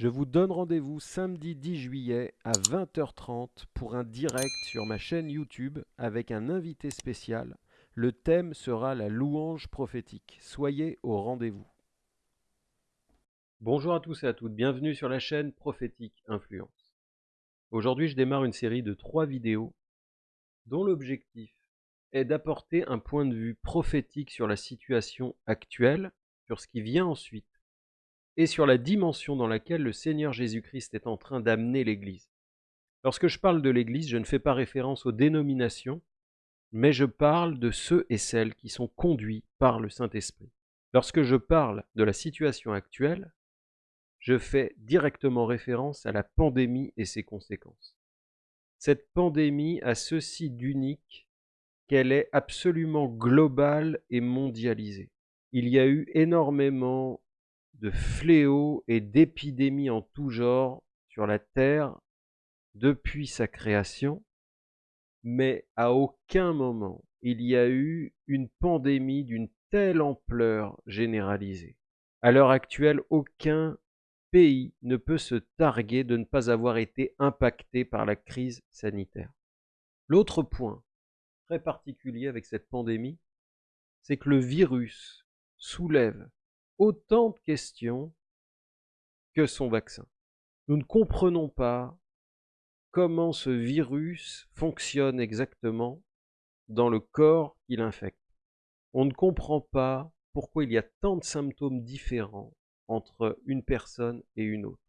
Je vous donne rendez-vous samedi 10 juillet à 20h30 pour un direct sur ma chaîne YouTube avec un invité spécial. Le thème sera la louange prophétique. Soyez au rendez-vous. Bonjour à tous et à toutes, bienvenue sur la chaîne Prophétique Influence. Aujourd'hui, je démarre une série de trois vidéos dont l'objectif est d'apporter un point de vue prophétique sur la situation actuelle, sur ce qui vient ensuite et sur la dimension dans laquelle le Seigneur Jésus-Christ est en train d'amener l'Église. Lorsque je parle de l'Église, je ne fais pas référence aux dénominations, mais je parle de ceux et celles qui sont conduits par le Saint-Esprit. Lorsque je parle de la situation actuelle, je fais directement référence à la pandémie et ses conséquences. Cette pandémie a ceci d'unique qu'elle est absolument globale et mondialisée. Il y a eu énormément de fléaux et d'épidémies en tout genre sur la terre depuis sa création, mais à aucun moment il y a eu une pandémie d'une telle ampleur généralisée. À l'heure actuelle, aucun pays ne peut se targuer de ne pas avoir été impacté par la crise sanitaire. L'autre point très particulier avec cette pandémie, c'est que le virus soulève autant de questions que son vaccin. Nous ne comprenons pas comment ce virus fonctionne exactement dans le corps qu'il infecte. On ne comprend pas pourquoi il y a tant de symptômes différents entre une personne et une autre.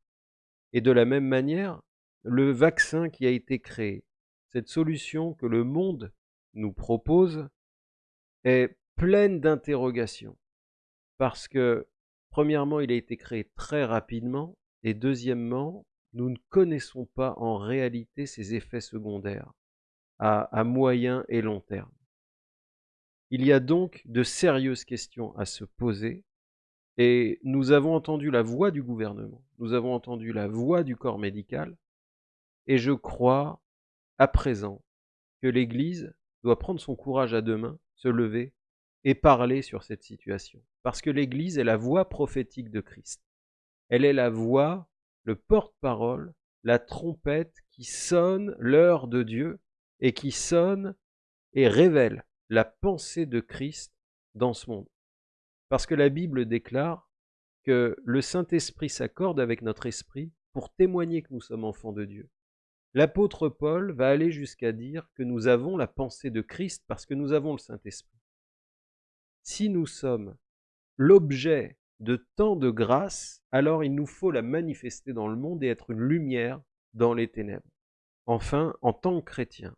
Et de la même manière, le vaccin qui a été créé, cette solution que le monde nous propose, est pleine d'interrogations parce que, premièrement, il a été créé très rapidement, et deuxièmement, nous ne connaissons pas en réalité ses effets secondaires à, moyen et long terme. Il y a donc de sérieuses questions à se poser, et nous avons entendu la voix du gouvernement, nous avons entendu la voix du corps médical, et je crois à présent que l'Église doit prendre son courage à deux mains, se lever et parler sur cette situation. Parce que l'Église est la voix prophétique de Christ. Elle est la voix, le porte-parole, la trompette qui sonne l'heure de Dieu et qui sonne et révèle la pensée de Christ dans ce monde. Parce que la Bible déclare que le Saint-Esprit s'accorde avec notre esprit pour témoigner que nous sommes enfants de Dieu. L'apôtre Paul va aller jusqu'à dire que nous avons la pensée de Christ parce que nous avons le Saint-Esprit si nous sommes l'objet de tant de grâce, alors il nous faut la manifester dans le monde et être une lumière dans les ténèbres. Enfin, en tant que chrétien,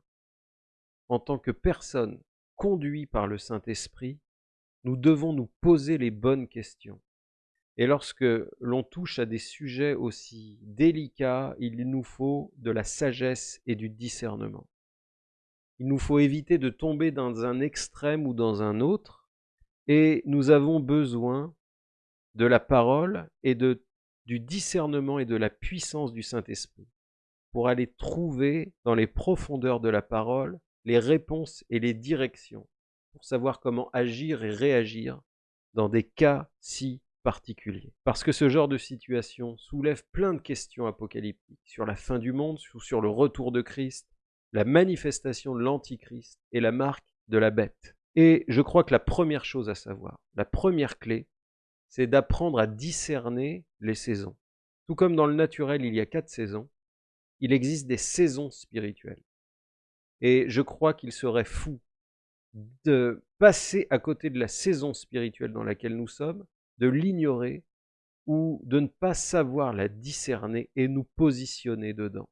en tant que personne conduite par le Saint-Esprit, nous devons nous poser les bonnes questions. Et lorsque l'on touche à des sujets aussi délicats, il nous faut de la sagesse et du discernement. Il nous faut éviter de tomber dans un extrême ou dans un autre, et nous avons besoin de la parole et du discernement et de la puissance du Saint-Esprit pour aller trouver dans les profondeurs de la parole les réponses et les directions pour savoir comment agir et réagir dans des cas si particuliers. Parce que ce genre de situation soulève plein de questions apocalyptiques sur la fin du monde, sur le retour de Christ, la manifestation de l'Antichrist et la marque de la bête. Et je crois que la première chose à savoir, la première clé, c'est d'apprendre à discerner les saisons. Tout comme dans le naturel, il y a quatre saisons, il existe des saisons spirituelles. Et je crois qu'il serait fou de passer à côté de la saison spirituelle dans laquelle nous sommes, de l'ignorer ou de ne pas savoir la discerner et nous positionner dedans.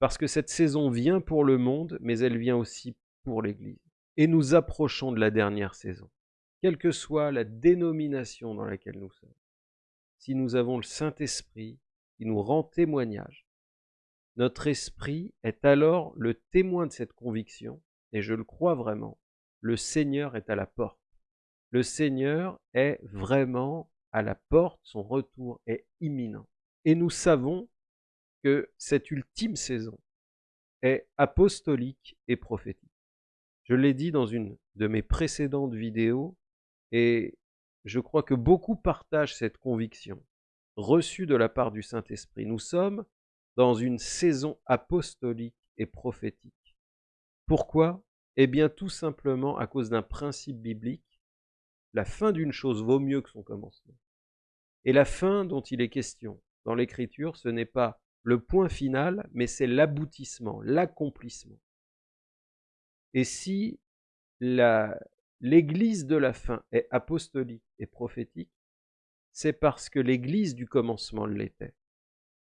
Parce que cette saison vient pour le monde, mais elle vient aussi pour l'Église et nous approchons de la dernière saison, quelle que soit la dénomination dans laquelle nous sommes. Si nous avons le Saint-Esprit qui nous rend témoignage, notre esprit est alors le témoin de cette conviction, et je le crois vraiment, le Seigneur est à la porte. Le Seigneur est vraiment à la porte, son retour est imminent. Et nous savons que cette ultime saison est apostolique et prophétique. Je l'ai dit dans une de mes précédentes vidéos, et je crois que beaucoup partagent cette conviction. reçue de la part du Saint-Esprit. Nous sommes dans une saison apostolique et prophétique. Pourquoi? Eh bien tout simplement à cause d'un principe biblique. La fin d'une chose vaut mieux que son commencement. Et la fin dont il est question dans l'Écriture, ce n'est pas le point final, mais c'est l'aboutissement, l'accomplissement. Et si l'Église de la fin est apostolique et prophétique, c'est parce que l'Église du commencement l'était.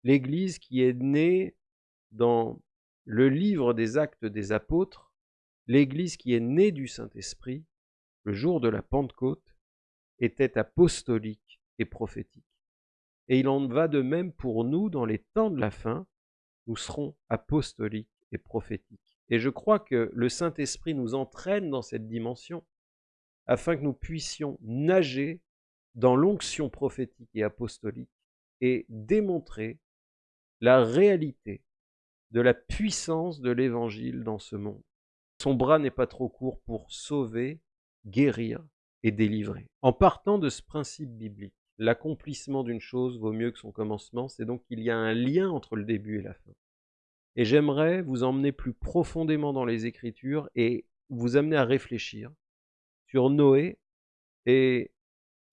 L'Église qui est née dans le livre des actes des apôtres, l'Église qui est née du Saint-Esprit, le jour de la Pentecôte, était apostolique et prophétique. Et il en va de même pour nous dans les temps de la fin, nous serons apostoliques et prophétiques. Et je crois que le Saint-Esprit nous entraîne dans cette dimension afin que nous puissions nager dans l'onction prophétique et apostolique et démontrer la réalité de la puissance de l'Évangile dans ce monde. Son bras n'est pas trop court pour sauver, guérir et délivrer. En partant de ce principe biblique, l'accomplissement d'une chose vaut mieux que son commencement, c'est donc qu'il y a un lien entre le début et la fin. Et j'aimerais vous emmener plus profondément dans les Écritures et vous amener à réfléchir sur Noé et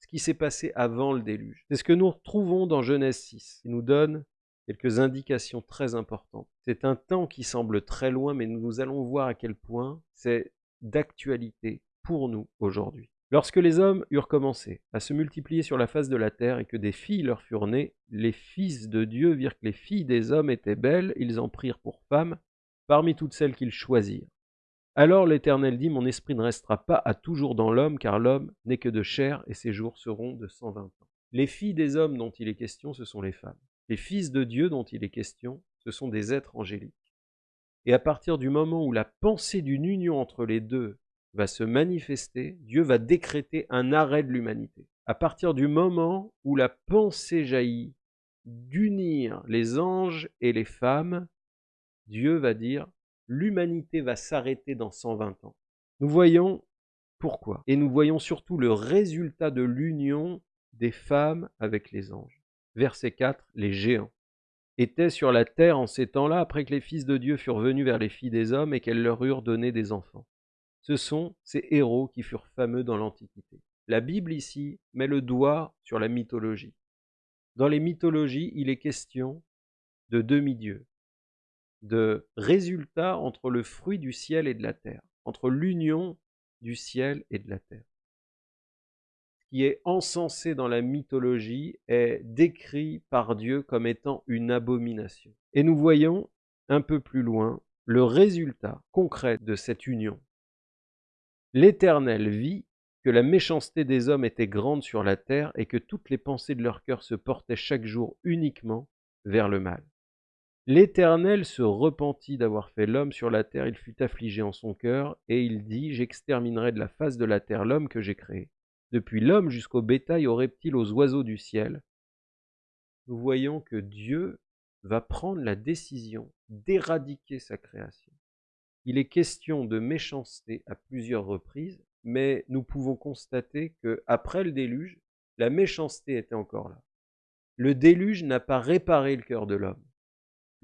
ce qui s'est passé avant le déluge. C'est ce que nous retrouvons dans Genèse 6, qui nous donne quelques indications très importantes. C'est un temps qui semble très loin, mais nous allons voir à quel point c'est d'actualité pour nous aujourd'hui. Lorsque les hommes eurent commencé à se multiplier sur la face de la terre et que des filles leur furent nées, les fils de Dieu virent que les filles des hommes étaient belles, ils en prirent pour femmes parmi toutes celles qu'ils choisirent. Alors l'Éternel dit, Mon esprit ne restera pas à toujours dans l'homme, car l'homme n'est que de chair, et ses jours seront de cent vingt ans. Les filles des hommes dont il est question, ce sont les femmes. Les fils de Dieu dont il est question, ce sont des êtres angéliques. Et à partir du moment où la pensée d'une union entre les deux va se manifester, Dieu va décréter un arrêt de l'humanité. À partir du moment où la pensée jaillit d'unir les anges et les femmes, Dieu va dire l'humanité va s'arrêter dans 120 ans. Nous voyons pourquoi. Et nous voyons surtout le résultat de l'union des femmes avec les anges. Verset 4, les géants étaient sur la terre en ces temps-là après que les fils de Dieu furent venus vers les filles des hommes et qu'elles leur eurent donné des enfants. Ce sont ces héros qui furent fameux dans l'Antiquité. La Bible ici met le doigt sur la mythologie. Dans les mythologies, il est question de demi-dieux, de résultats entre le fruit du ciel et de la terre, entre l'union du ciel et de la terre. Ce qui est encensé dans la mythologie est décrit par Dieu comme étant une abomination. Et nous voyons un peu plus loin le résultat concret de cette union. L'Éternel vit que la méchanceté des hommes était grande sur la terre et que toutes les pensées de leur cœur se portaient chaque jour uniquement vers le mal. L'Éternel se repentit d'avoir fait l'homme sur la terre, il fut affligé en son cœur, et il dit, J'exterminerai de la face de la terre l'homme que j'ai créé, depuis l'homme jusqu'au bétail, aux reptiles, aux oiseaux du ciel. Nous voyons que Dieu va prendre la décision d'éradiquer sa création. Il est question de méchanceté à plusieurs reprises, mais nous pouvons constater que après le déluge, la méchanceté était encore là. Le déluge n'a pas réparé le cœur de l'homme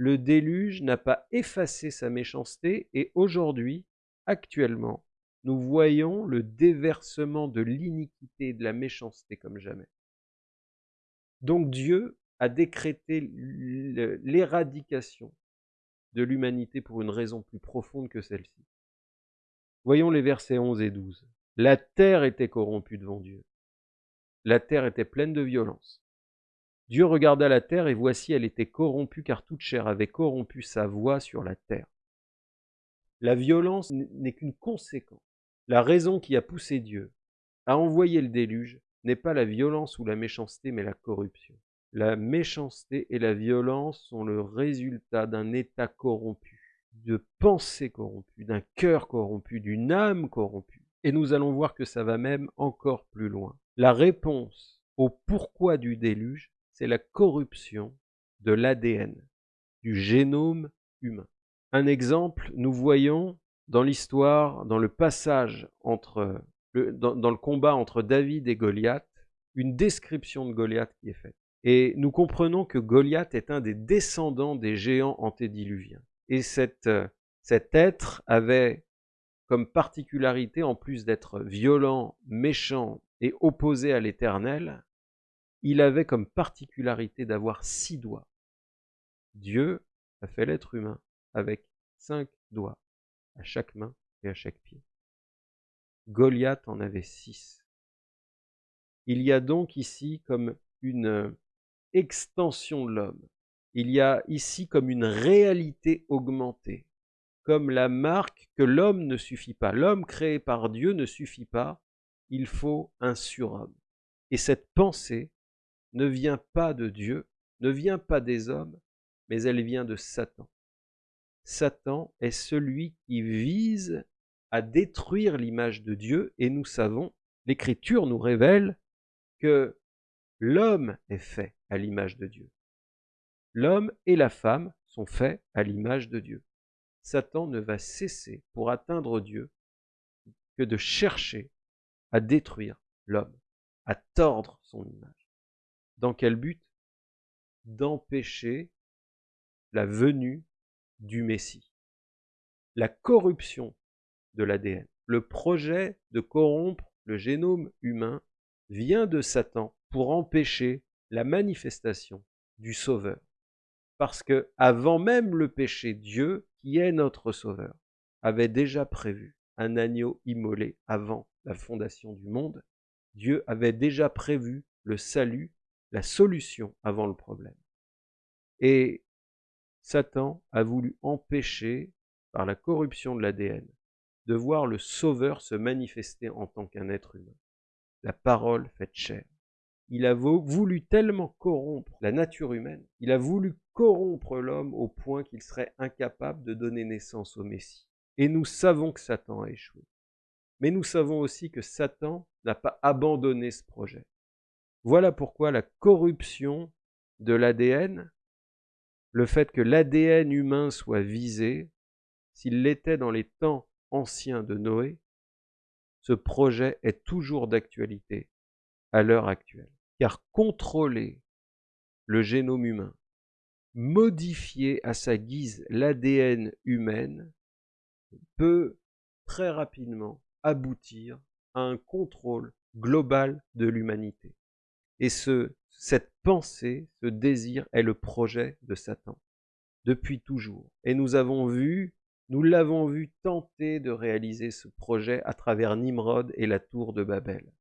le déluge n'a pas effacé sa méchanceté et aujourd'hui, actuellement, nous voyons le déversement de l'iniquité et de la méchanceté comme jamais. Donc Dieu a décrété l'éradication de l'humanité pour une raison plus profonde que celle-ci. Voyons les versets 11 et 12. La terre était corrompue devant Dieu. La terre était pleine de violence. Dieu regarda la terre, et voici elle était corrompue, car toute chair avait corrompu sa voix sur la terre. La violence n'est qu'une conséquence. La raison qui a poussé Dieu à envoyer le déluge n'est pas la violence ou la méchanceté, mais la corruption. La méchanceté et la violence sont le résultat d'un état corrompu, de pensées corrompues, d'un cœur corrompu, d'une âme corrompue. Et nous allons voir que ça va même encore plus loin. La réponse au pourquoi du déluge, c'est la corruption de l'ADN, du génome humain. Un exemple, nous voyons dans l'histoire, dans le passage dans, le combat entre David et Goliath, une description de Goliath qui est faite. Et nous comprenons que Goliath est un des descendants des géants antédiluviens. Et cet être avait comme particularité, en plus d'être violent, méchant et opposé à l'Éternel, il avait comme particularité d'avoir six doigts. Dieu a fait l'être humain avec cinq doigts à chaque main et à chaque pied. Goliath en avait six. Il y a donc ici comme une extension de l'homme. Il y a ici comme une réalité augmentée, comme la marque que l'homme ne suffit pas. L'homme créé par Dieu ne suffit pas, il faut un surhomme. Et cette pensée ne vient pas de Dieu, ne vient pas des hommes, mais elle vient de Satan. Satan est celui qui vise à détruire l'image de Dieu et nous savons, l'Écriture nous révèle que l'homme est fait l'image de Dieu. L'homme et la femme sont faits à l'image de Dieu. Satan ne va cesser pour atteindre Dieu que de chercher à détruire l'homme, à tordre son image. Dans quel but? D'empêcher la venue du Messie. La corruption de l'ADN, le projet de corrompre le génome humain vient de Satan pour empêcher la manifestation du Sauveur. Parce que avant même le péché, Dieu, qui est notre Sauveur, avait déjà prévu un agneau immolé avant la fondation du monde. Dieu avait déjà prévu le salut, la solution avant le problème. Et Satan a voulu empêcher, par la corruption de l'ADN, de voir le Sauveur se manifester en tant qu'un être humain. La parole faite chair. Il a voulu tellement corrompre la nature humaine, il a voulu corrompre l'homme au point qu'il serait incapable de donner naissance au Messie. Et nous savons que Satan a échoué. Mais nous savons aussi que Satan n'a pas abandonné ce projet. Voilà pourquoi la corruption de l'ADN le fait que l'ADN humain soit visé, s'il l'était dans les temps anciens de Noé, ce projet est toujours d'actualité à l'heure actuelle. Car contrôler le génome humain, modifier à sa guise l'ADN humaine, peut très rapidement aboutir à un contrôle global de l'humanité. Et ce, cette pensée, ce désir est le projet de Satan, depuis toujours. Et nous avons vu, nous l'avons vu tenter de réaliser ce projet à travers Nimrod et la tour de Babel.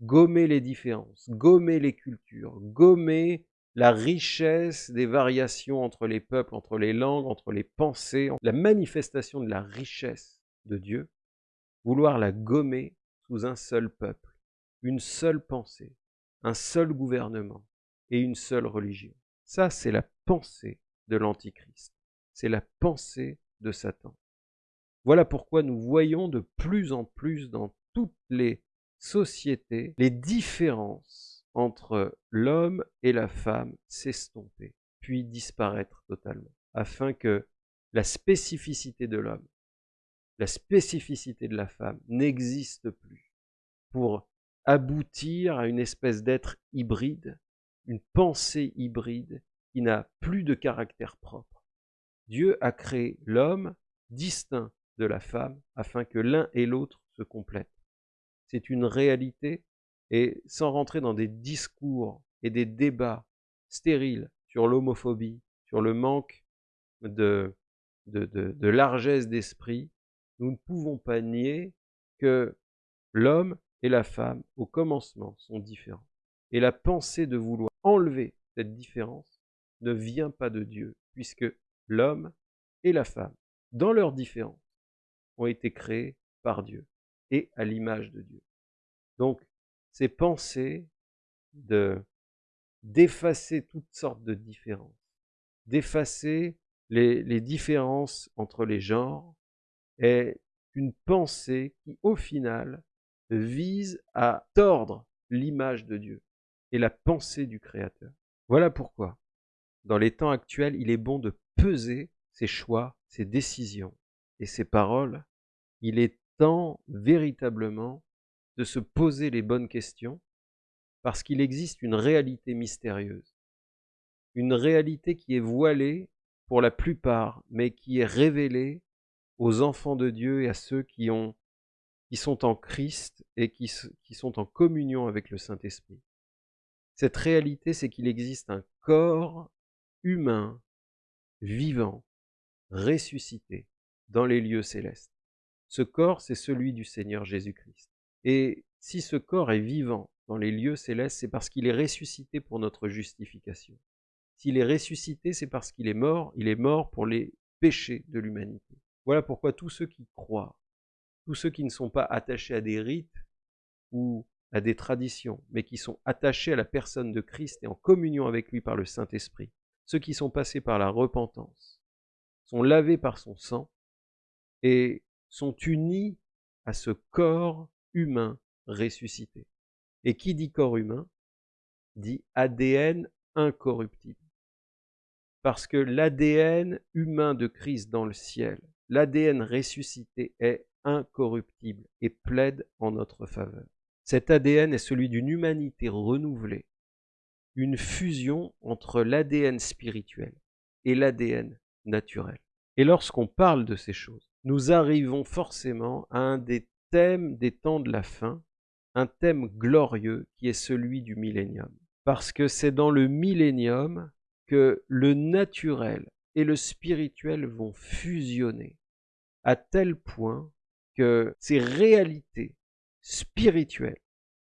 Gommer les différences, gommer les cultures, gommer la richesse des variations entre les peuples, entre les langues, entre les pensées, la manifestation de la richesse de Dieu, vouloir la gommer sous un seul peuple, une seule pensée, un seul gouvernement et une seule religion. Ça, c'est la pensée de l'Antichrist. C'est la pensée de Satan. Voilà pourquoi nous voyons de plus en plus dans toutes les sociétés les différences entre l'homme et la femme s'estomper, puis disparaître totalement, afin que la spécificité de l'homme, la spécificité de la femme n'existe plus, pour aboutir à une espèce d'être hybride, une pensée hybride qui n'a plus de caractère propre. Dieu a créé l'homme distinct de la femme afin que l'un et l'autre se complètent. C'est une réalité et sans rentrer dans des discours et des débats stériles sur l'homophobie, sur le manque de, largesse d'esprit, nous ne pouvons pas nier que l'homme et la femme, au commencement, sont différents. Et la pensée de vouloir enlever cette différence ne vient pas de Dieu, puisque l'homme et la femme, dans leur différence, ont été créés par Dieu et à l'image de Dieu. Donc, ces pensées de d'effacer toutes sortes de différences, d'effacer les, les différences entre les genres, est une pensée qui, au final, vise à tordre l'image de Dieu et la pensée du Créateur. Voilà pourquoi, dans les temps actuels, il est bon de peser ses choix, ses décisions et ses paroles. Il est temps véritablement de se poser les bonnes questions, parce qu'il existe une réalité mystérieuse, une réalité qui est voilée pour la plupart, mais qui est révélée aux enfants de Dieu et à ceux qui, ont, qui sont en Christ et qui sont en communion avec le Saint-Esprit. Cette réalité, c'est qu'il existe un corps humain, vivant, ressuscité dans les lieux célestes. Ce corps, c'est celui du Seigneur Jésus-Christ. Et si ce corps est vivant dans les lieux célestes, c'est parce qu'il est ressuscité pour notre justification. S'il est ressuscité, c'est parce qu'il est mort, il est mort pour les péchés de l'humanité. Voilà pourquoi tous ceux qui croient, tous ceux qui ne sont pas attachés à des rites ou à des traditions, mais qui sont attachés à la personne de Christ et en communion avec lui par le Saint-Esprit, ceux qui sont passés par la repentance, sont lavés par son sang et sont unis à ce corps humain ressuscité. Et qui dit corps humain dit ADN incorruptible. Parce que l'ADN humain de Christ dans le ciel, l'ADN ressuscité est incorruptible et plaide en notre faveur. Cet ADN est celui d'une humanité renouvelée, une fusion entre l'ADN spirituel et l'ADN naturel. Et lorsqu'on parle de ces choses, nous arrivons forcément à un des thèmes des temps de la fin, un thème glorieux qui est celui du millénium. Parce que c'est dans le millénium que le naturel et le spirituel vont fusionner à tel point que ces réalités spirituelles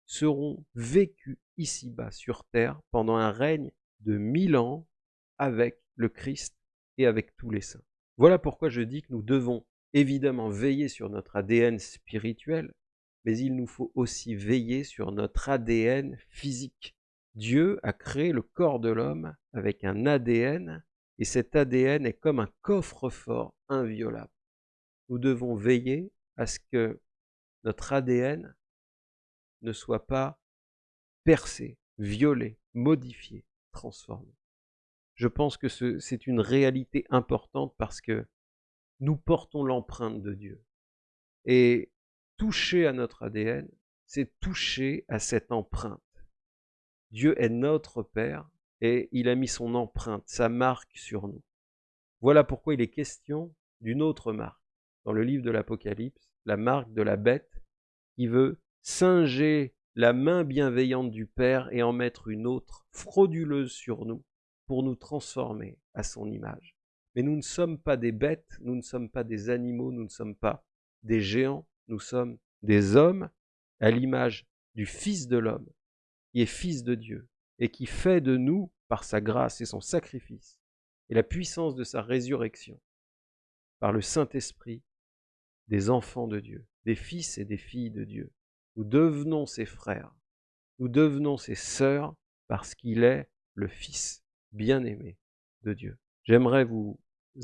seront vécues ici-bas sur terre pendant un règne de mille ans avec le Christ et avec tous les saints. Voilà pourquoi je dis que nous devons évidemment veiller sur notre ADN spirituel, mais il nous faut aussi veiller sur notre ADN physique. Dieu a créé le corps de l'homme avec un ADN, et cet ADN est comme un coffre-fort inviolable. Nous devons veiller à ce que notre ADN ne soit pas percé, violé, modifié, transformé. Je pense que c'est une réalité importante parce que nous portons l'empreinte de Dieu. Et toucher à notre ADN, c'est toucher à cette empreinte. Dieu est notre Père et il a mis son empreinte, sa marque sur nous. Voilà pourquoi il est question d'une autre marque. Dans le livre de l'Apocalypse, la marque de la bête qui veut singer la main bienveillante du Père et en mettre une autre frauduleuse sur nous pour nous transformer à son image. Mais nous ne sommes pas des bêtes, nous ne sommes pas des animaux, nous ne sommes pas des géants, nous sommes des hommes à l'image du Fils de l'homme, qui est Fils de Dieu, et qui fait de nous, par sa grâce et son sacrifice, et la puissance de sa résurrection, par le Saint-Esprit, des enfants de Dieu, des fils et des filles de Dieu. Nous devenons ses frères, nous devenons ses sœurs, parce qu'il est le Fils bien-aimé de Dieu. J'aimerais vous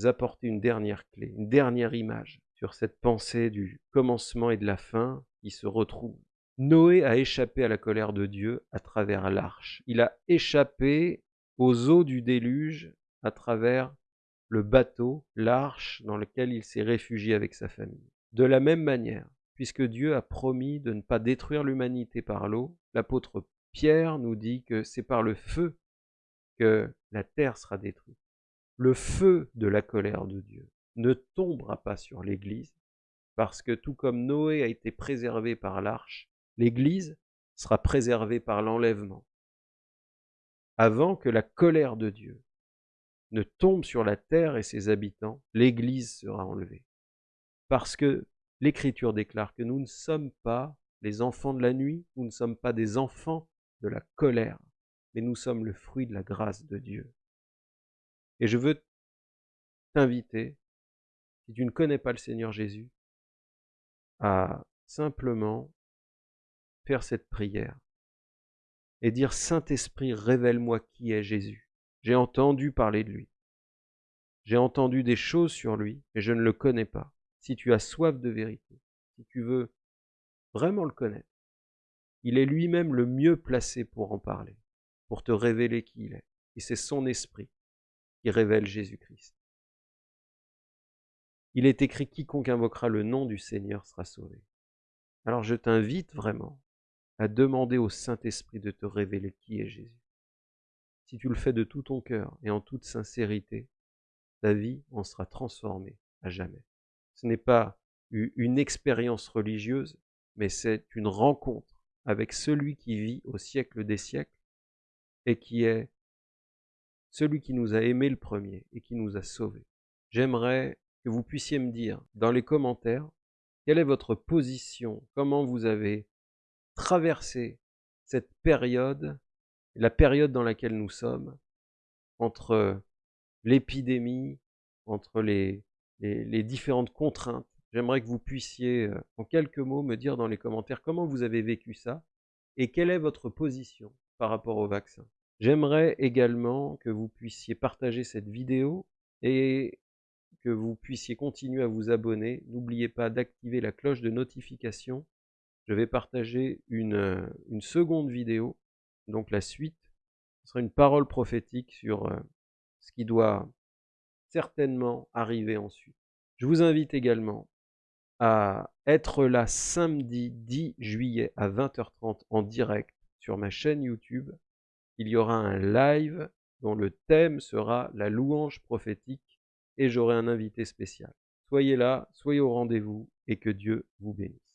apporter une dernière clé, une dernière image sur cette pensée du commencement et de la fin qui se retrouve. Noé a échappé à la colère de Dieu à travers l'arche. Il a échappé aux eaux du déluge à travers le bateau, l'arche dans lequel il s'est réfugié avec sa famille. De la même manière, puisque Dieu a promis de ne pas détruire l'humanité par l'eau, l'apôtre Pierre nous dit que c'est par le feu que la terre sera détruite le feu de la colère de Dieu ne tombera pas sur l'Église, parce que tout comme Noé a été préservé par l'arche, l'Église sera préservée par l'enlèvement. Avant que la colère de Dieu ne tombe sur la terre et ses habitants, l'Église sera enlevée. Parce que l'Écriture déclare que nous ne sommes pas les enfants de la nuit, nous ne sommes pas des enfants de la colère, mais nous sommes le fruit de la grâce de Dieu. Et je veux t'inviter, si tu ne connais pas le Seigneur Jésus, à simplement faire cette prière et dire Saint-Esprit, révèle-moi qui est Jésus. J'ai entendu parler de lui. J'ai entendu des choses sur lui, mais je ne le connais pas. Si tu as soif de vérité, si tu veux vraiment le connaître, il est lui-même le mieux placé pour en parler, pour te révéler qui il est. Et c'est son esprit qui révèle Jésus-Christ. Il est écrit quiconque invoquera le nom du Seigneur sera sauvé. Alors je t'invite vraiment à demander au Saint-Esprit de te révéler qui est Jésus. Si tu le fais de tout ton cœur et en toute sincérité, ta vie en sera transformée à jamais. Ce n'est pas une expérience religieuse, mais c'est une rencontre avec celui qui vit au siècle des siècles et qui est celui qui nous a aimés le premier et qui nous a sauvés. J'aimerais que vous puissiez me dire dans les commentaires quelle est votre position, comment vous avez traversé cette période, la période dans laquelle nous sommes, entre l'épidémie, entre les, les, différentes contraintes. J'aimerais que vous puissiez, euh, en quelques mots, me dire dans les commentaires comment vous avez vécu ça et quelle est votre position par rapport au vaccin. J'aimerais également que vous puissiez partager cette vidéo et que vous puissiez continuer à vous abonner. N'oubliez pas d'activer la cloche de notification. Je vais partager une, euh, une, seconde vidéo, donc la suite. Ce sera une parole prophétique sur euh, ce qui doit certainement arriver ensuite. Je vous invite également à être là samedi 10 juillet à 20h30 en direct sur ma chaîne YouTube. Il y aura un live dont le thème sera la louange prophétique et j'aurai un invité spécial. Soyez là, soyez au rendez-vous et que Dieu vous bénisse.